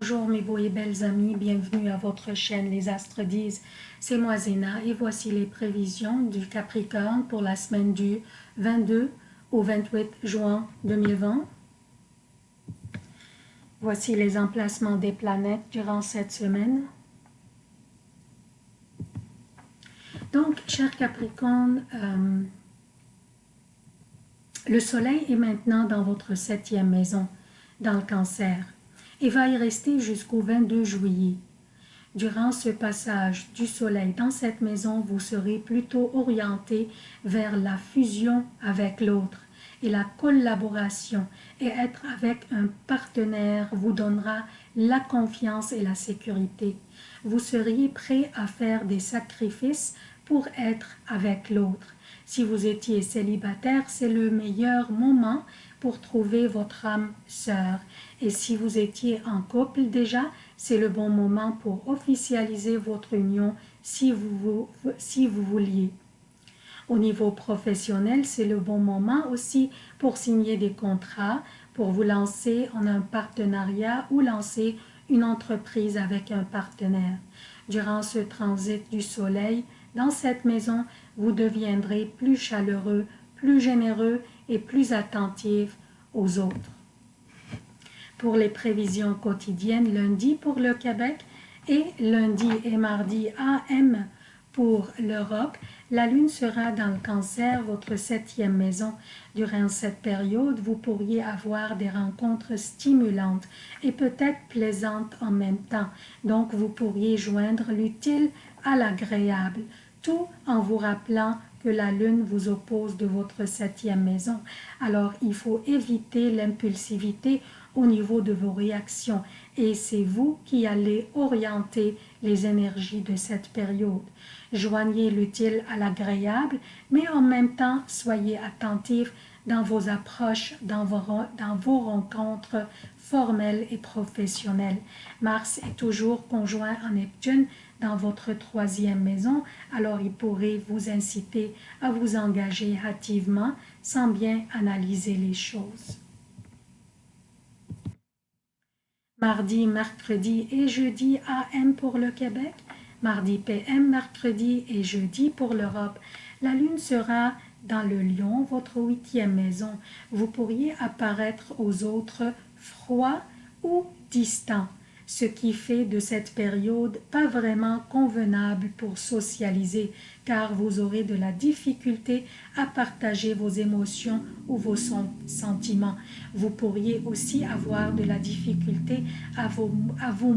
Bonjour mes beaux et belles amis, bienvenue à votre chaîne Les Astres disent. C'est moi Zéna et voici les prévisions du Capricorne pour la semaine du 22 au 28 juin 2020. Voici les emplacements des planètes durant cette semaine. Donc, cher Capricorne, euh, le soleil est maintenant dans votre septième maison, dans le cancer et va y rester jusqu'au 22 juillet. Durant ce passage du soleil dans cette maison, vous serez plutôt orienté vers la fusion avec l'autre et la collaboration et être avec un partenaire vous donnera la confiance et la sécurité. Vous seriez prêt à faire des sacrifices pour être avec l'autre. Si vous étiez célibataire, c'est le meilleur moment pour trouver votre âme sœur. Et si vous étiez en couple déjà, c'est le bon moment pour officialiser votre union si vous, si vous vouliez. Au niveau professionnel, c'est le bon moment aussi pour signer des contrats, pour vous lancer en un partenariat ou lancer une entreprise avec un partenaire. Durant ce transit du soleil, dans cette maison, vous deviendrez plus chaleureux, plus généreux et plus attentif aux autres. Pour les prévisions quotidiennes, lundi pour le Québec et lundi et mardi AM pour l'Europe, la Lune sera dans le cancer, votre septième maison. Durant cette période, vous pourriez avoir des rencontres stimulantes et peut-être plaisantes en même temps. Donc, vous pourriez joindre l'utile à l'agréable, en vous rappelant que la lune vous oppose de votre septième maison. Alors, il faut éviter l'impulsivité au niveau de vos réactions et c'est vous qui allez orienter les énergies de cette période. Joignez l'utile à l'agréable, mais en même temps, soyez attentif dans vos approches, dans vos, dans vos rencontres formelles et professionnelles. Mars est toujours conjoint en Neptune, dans votre troisième maison, alors il pourrait vous inciter à vous engager activement sans bien analyser les choses. Mardi, mercredi et jeudi AM pour le Québec, mardi PM, mercredi et jeudi pour l'Europe. La Lune sera dans le lion, votre huitième maison. Vous pourriez apparaître aux autres froid ou distant ce qui fait de cette période pas vraiment convenable pour socialiser, car vous aurez de la difficulté à partager vos émotions ou vos sentiments. Vous pourriez aussi avoir de la difficulté à vous, à vous,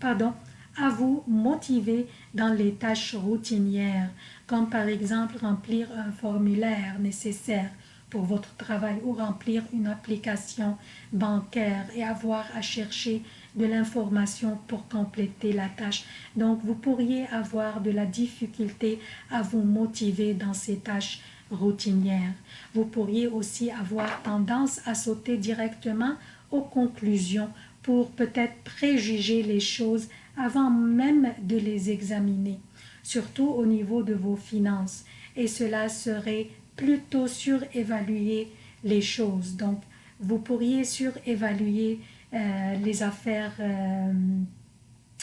pardon, à vous motiver dans les tâches routinières, comme par exemple remplir un formulaire nécessaire pour votre travail ou remplir une application bancaire et avoir à chercher de l'information pour compléter la tâche. Donc, vous pourriez avoir de la difficulté à vous motiver dans ces tâches routinières. Vous pourriez aussi avoir tendance à sauter directement aux conclusions pour peut-être préjuger les choses avant même de les examiner, surtout au niveau de vos finances. Et cela serait plutôt surévaluer les choses. Donc, vous pourriez surévaluer euh, les affaires euh,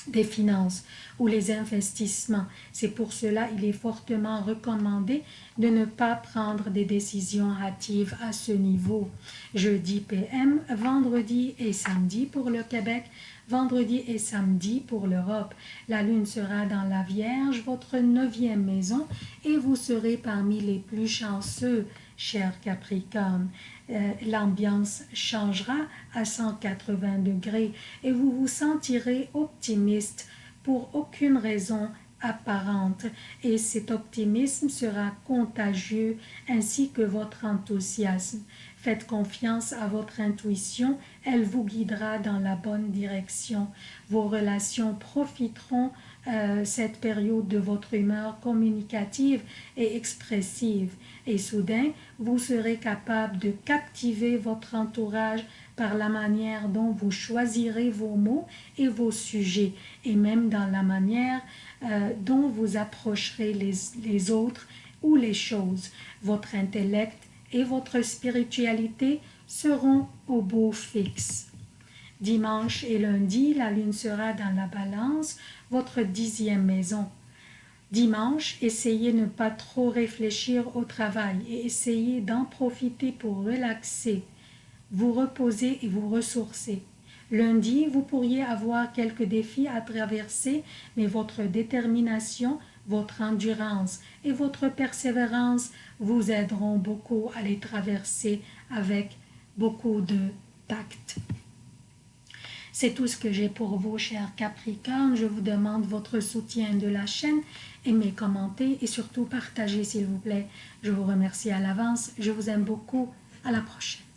des finances ou les investissements. C'est pour cela il est fortement recommandé de ne pas prendre des décisions hâtives à ce niveau. Jeudi PM, vendredi et samedi pour le Québec, vendredi et samedi pour l'Europe. La lune sera dans la Vierge, votre neuvième maison, et vous serez parmi les plus chanceux, cher Capricorne. Euh, l'ambiance changera à 180 degrés et vous vous sentirez optimiste pour aucune raison apparente et cet optimisme sera contagieux ainsi que votre enthousiasme. Faites confiance à votre intuition, elle vous guidera dans la bonne direction. Vos relations profiteront euh, cette période de votre humeur communicative et expressive et soudain vous serez capable de captiver votre entourage par la manière dont vous choisirez vos mots et vos sujets et même dans la manière euh, dont vous approcherez les, les autres ou les choses. Votre intellect et votre spiritualité seront au beau fixe. Dimanche et lundi, la lune sera dans la balance, votre dixième maison. Dimanche, essayez de ne pas trop réfléchir au travail et essayez d'en profiter pour relaxer, vous reposer et vous ressourcer. Lundi, vous pourriez avoir quelques défis à traverser, mais votre détermination, votre endurance et votre persévérance vous aideront beaucoup à les traverser avec beaucoup de tact. C'est tout ce que j'ai pour vous, chers Capricornes. Je vous demande votre soutien de la chaîne. Aimez, commentez et surtout partagez, s'il vous plaît. Je vous remercie à l'avance. Je vous aime beaucoup. À la prochaine.